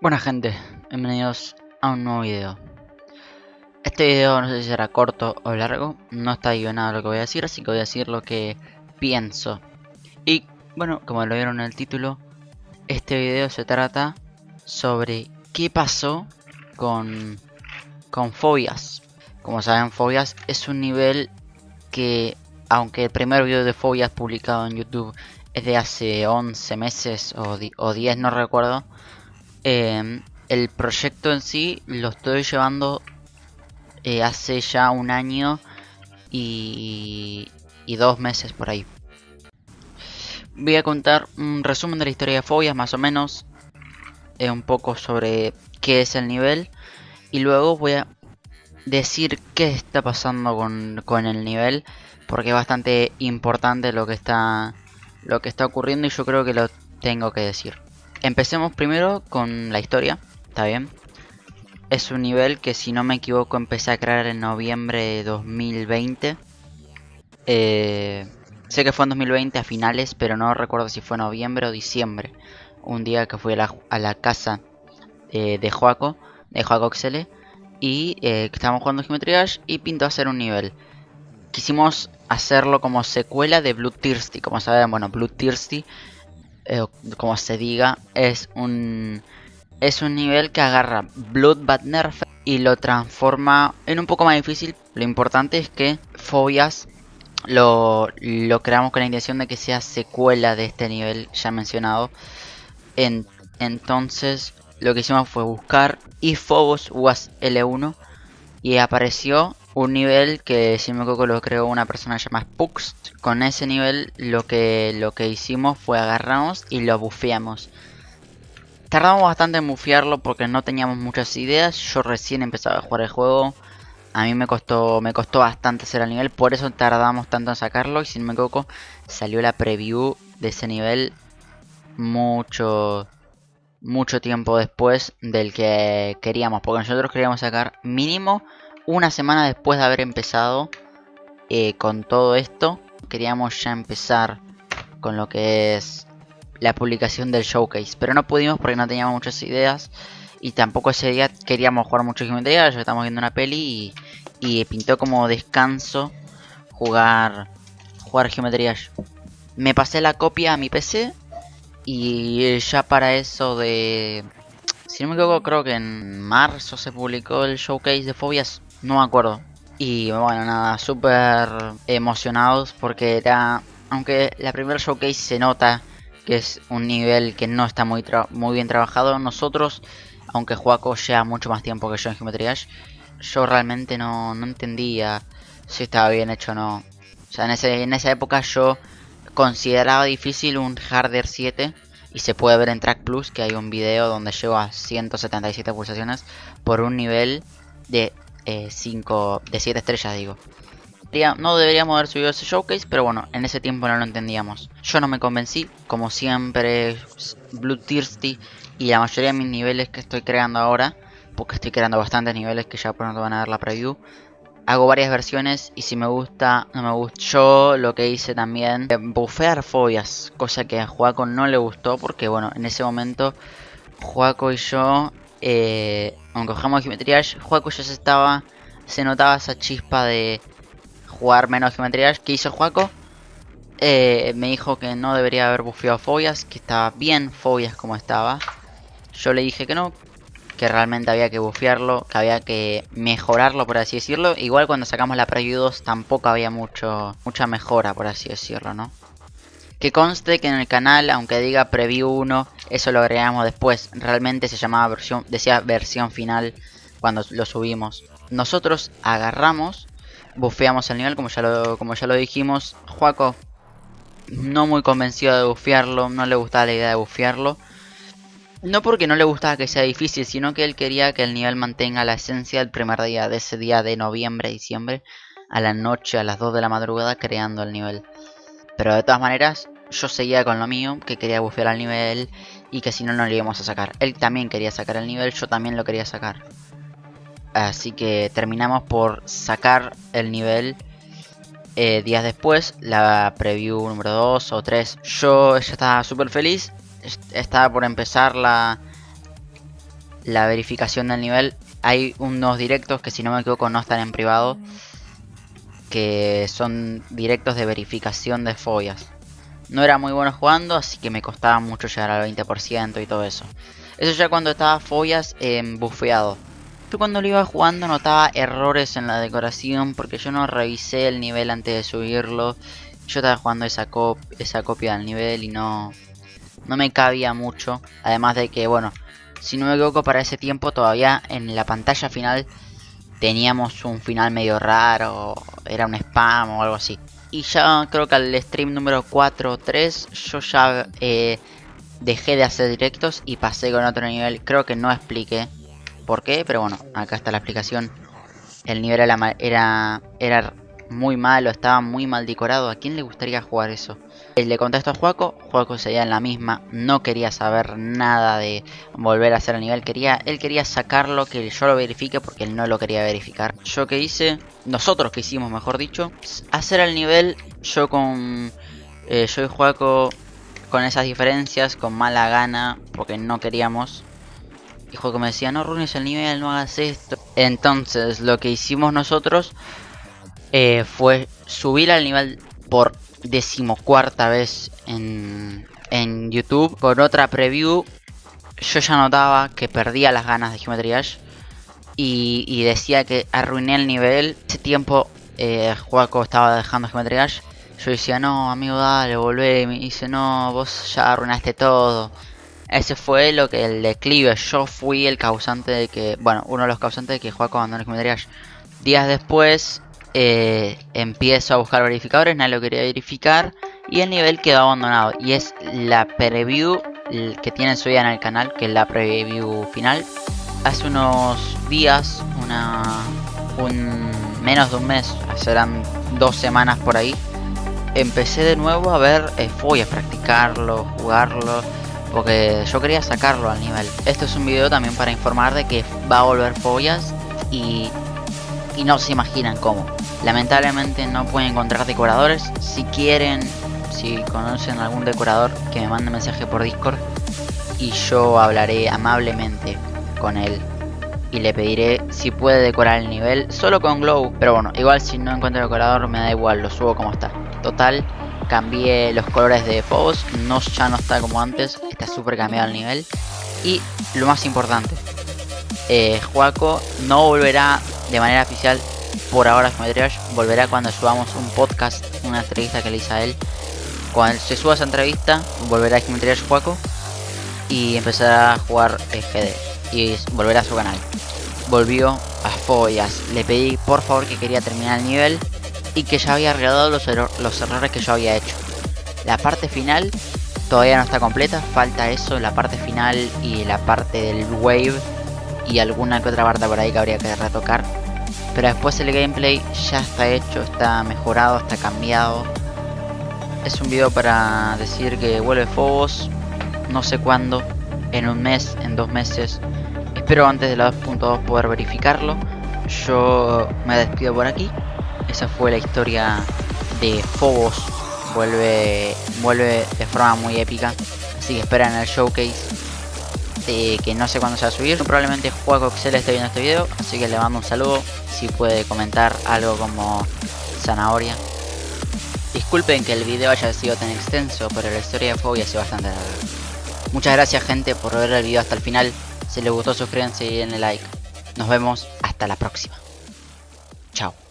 Buena gente, bienvenidos a un nuevo video. Este video no sé si será corto o largo No está nada lo que voy a decir, así que voy a decir lo que pienso. Y bueno, como lo vieron en el título Este video se trata sobre qué pasó con, con Fobias. Como saben, Fobias es un nivel que aunque el primer video de Fobias publicado en YouTube es de hace 11 meses o, o 10, no recuerdo Em, el proyecto en sí lo estoy llevando eh, hace ya un año y, dos meses por ahí. Voy a contar un resumen de la historia de Fobias más o menos. Eh, un poco sobre qué es el nivel. Y luego voy a decir qué está pasando con, con el nivel. Porque es bastante importante lo que está lo que está ocurriendo y yo creo que lo tengo que decir. Empecemos primero con la historia, ¿está bien? Es un nivel que si no me equivoco empecé a crear en noviembre de 2020. Eh, sé que fue en 2020 a finales, pero no recuerdo si fue noviembre o diciembre. Un día que fui a la, casa eh, de Joaco, de Joaco Xele, y eh, estábamos jugando Geometry Dash y pintó hacer un nivel. Quisimos hacerlo como secuela de Blue Thirsty, como saben, bueno, Blue Thirsty eh, como se diga, es un es un nivel que agarra Bloodbath Nerf y lo transforma en un poco más difícil. Lo importante es que Fobias lo, lo creamos con la intención de que sea secuela de este nivel ya mencionado. En, entonces lo que hicimos fue buscar y Phobos was L1 y apareció un nivel que si me equivoco lo creó una persona llamada Pux. Con ese nivel lo que, lo que hicimos fue agarramos y lo bufeamos. Tardamos bastante en bufearlo porque no teníamos muchas ideas. Yo recién empezaba a jugar el juego. A mí me costó, me costó bastante hacer el nivel, por eso tardamos tanto en sacarlo. Y si no me equivoco, salió la preview de ese nivel mucho, mucho tiempo después del que queríamos. Porque nosotros queríamos sacar mínimo una semana después de haber empezado eh, con todo esto, queríamos ya empezar con lo que es la publicación del showcase. Pero no pudimos porque no teníamos muchas ideas. Y tampoco ese día queríamos jugar mucho Geometría. Ya estamos viendo una peli y, pintó como descanso jugar, jugar Geometría. Me pasé la copia a mi PC. Y ya para eso de... Si no me equivoco, creo que en marzo se publicó el showcase de Fobias. No me acuerdo. Y bueno, nada, súper emocionados porque era... Aunque la primera showcase se nota que es un nivel que no está muy, muy bien trabajado. Nosotros, aunque Juaco lleva mucho más tiempo que yo en Geometry Dash, yo realmente no, no entendía si estaba bien hecho o no. O sea, en, ese, en esa época yo consideraba difícil un Harder 7 y se puede ver en Track Plus que hay un video donde llevo a 177 pulsaciones por un nivel de 5 eh, de 7 estrellas, digo. No deberíamos haber subido ese showcase, pero bueno, en ese tiempo no lo entendíamos. Yo no me convencí, como siempre, Blue Thirsty y la mayoría de mis niveles que estoy creando ahora, porque estoy creando bastantes niveles que ya pronto van a ver la preview. Hago varias versiones y si me gusta, no me gusta. Yo lo que hice también, bufear fobias, cosa que a Juaco no le gustó porque bueno, en ese momento Juaco y yo eh, aunque jugamos Geometry Juaco ya se estaba. Se notaba esa chispa de jugar menos Geometry que hizo Juaco. Eh, me dijo que no debería haber bufeado Fobias, que estaba bien Fobias como estaba. Yo le dije que no, que realmente había que bufearlo, que había que mejorarlo, por así decirlo. Igual cuando sacamos la Preview 2 tampoco había mucho, mucha mejora, por así decirlo, ¿no? Que conste que en el canal, aunque diga Preview 1, eso lo agregamos después. Realmente se llamaba versión, decía versión final cuando lo subimos. Nosotros agarramos, bufeamos el nivel como ya lo, como ya lo dijimos. Juaco no muy convencido de bufearlo, no le gustaba la idea de bufearlo. No porque no le gustaba que sea difícil, sino que él quería que el nivel mantenga la esencia del primer día, de ese día de noviembre, diciembre, a la noche, a las 2 de la madrugada, creando el nivel. Pero de todas maneras, yo seguía con lo mío, que quería bufear al nivel y que si no, no lo íbamos a sacar. Él también quería sacar el nivel, yo también lo quería sacar. Así que terminamos por sacar el nivel eh, días después, la preview número 2 o 3. Yo ya estaba súper feliz, estaba por empezar la, la verificación del nivel. Hay unos directos que si no me equivoco no están en privado. Que son directos de verificación de fobias. No era muy bueno jugando, así que me costaba mucho llegar al 20% y todo eso. Eso ya cuando estaba fobias en bufeado. Yo cuando lo iba jugando notaba errores en la decoración porque yo no revisé el nivel antes de subirlo. Yo estaba jugando esa, esa copia del nivel y no, no me cabía mucho. Además de que, bueno, si no me equivoco para ese tiempo todavía en la pantalla final teníamos un final medio raro. Era un spam o algo así. Y ya creo que al stream número 4 o 3 yo ya eh, dejé de hacer directos y pasé con otro nivel. Creo que no expliqué por qué, pero bueno, acá está la explicación. El nivel era, era, era muy malo, estaba muy mal decorado. ¿A quién le gustaría jugar eso? Eh, le contesto a Juaco, Juaco seguía en la misma, no quería saber nada de volver a hacer el nivel, quería, él quería sacarlo, que yo lo verifique porque él no lo quería verificar. Yo que hice, nosotros que hicimos mejor dicho, hacer el nivel yo con, eh, yo y Juaco con esas diferencias, con mala gana, porque no queríamos. Y Juaco me decía, no ruines el nivel, no hagas esto. Entonces lo que hicimos nosotros eh, fue subir al nivel por decimocuarta vez en, en YouTube. Con otra preview yo ya notaba que perdía las ganas de Geometry Dash. Y, decía que arruiné el nivel. Ese tiempo eh, estaba dejando Geometry Dash. Yo decía, no, amigo, dale, volvé. Y me dice, no, vos ya arruinaste todo. Ese fue lo que el declive. Yo fui el causante de que, bueno, uno de los causantes de que Juaco abandonó Geometry Dash. Días después, eh, empiezo a buscar verificadores, nadie lo quería verificar y el nivel quedó abandonado. Y es la preview que tiene suya en el canal, que es la preview final. Hace unos días, una, un, menos de un mes, serán dos semanas por ahí, empecé de nuevo a ver eh, practicarlo, jugarlo, porque yo quería sacarlo al nivel. Esto es un video también para informar de que va a volver Follas y y no se imaginan cómo. Lamentablemente no pueden encontrar decoradores. Si quieren, si conocen algún decorador, que me mande mensaje por Discord y yo hablaré amablemente con él y le pediré si puede decorar el nivel solo con glow. Pero bueno, igual si no encuentro decorador me da igual, lo subo como está. Total, cambié los colores de Phobos, no, ya no está como antes, está súper cambiado el nivel. Y lo más importante, eh, Juaco no volverá de manera oficial por ahora Geometry volverá cuando subamos un podcast, una entrevista que le hice a él. Cuando se suba esa entrevista, volverá Geometry Juaco y empezará a jugar GD y volverá a su canal. Volvió a Follas, le pedí por favor que quería terminar el nivel y que ya había arreglado los, los errores que yo había hecho. La parte final todavía no está completa, falta eso, la parte final y la parte del wave y alguna que otra parte por ahí que habría que retocar. Pero después el gameplay ya está hecho, está mejorado, está cambiado. Es un video para decir que vuelve Phobos, no sé cuándo, en un mes, en dos meses. Espero antes de la 2.2 poder verificarlo. Yo me despido por aquí. Esa fue la historia de Phobos. Vuelve, vuelve de forma muy épica. Así que esperen el showcase que no sé cuándo se va a subir. Probablemente Juego Excel esté viendo este video, así que le mando un saludo. Si puede comentar algo como zanahoria. Disculpen que el video haya sido tan extenso, pero la historia de Fobia ha sido bastante larga. Muchas gracias gente por ver el video hasta el final. Si les gustó suscríbanse y denle like. Nos vemos hasta la próxima. Chao.